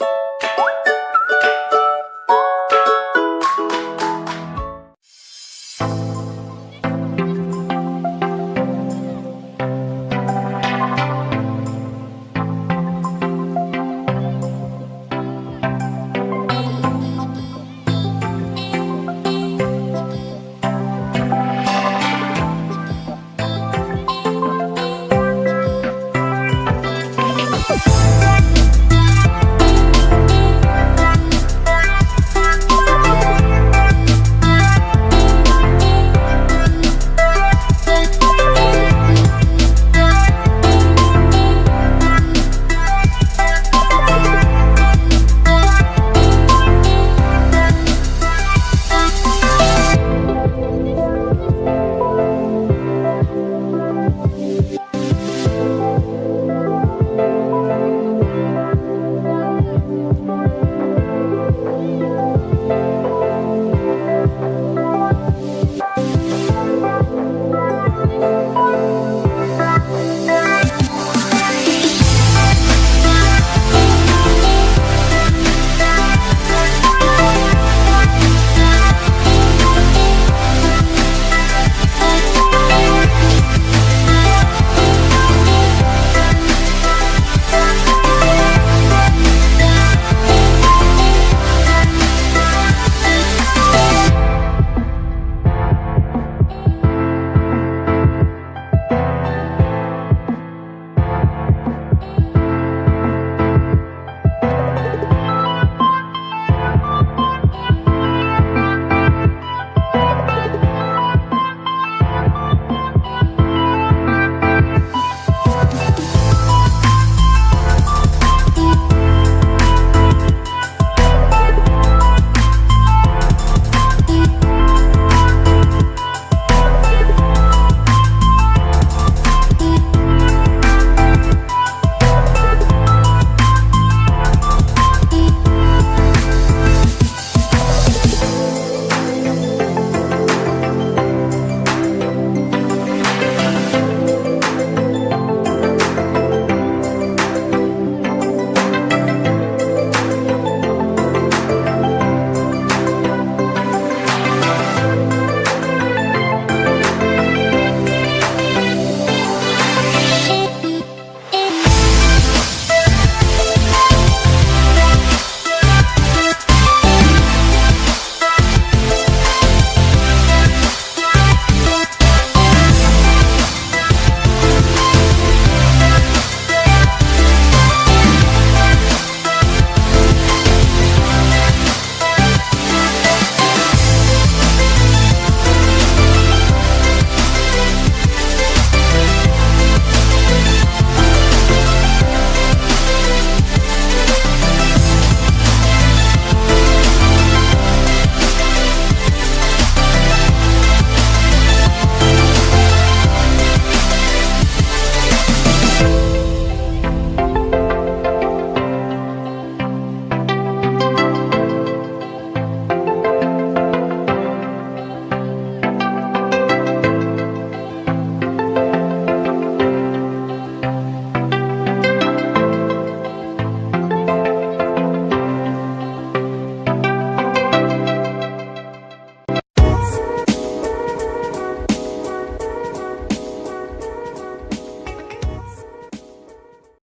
you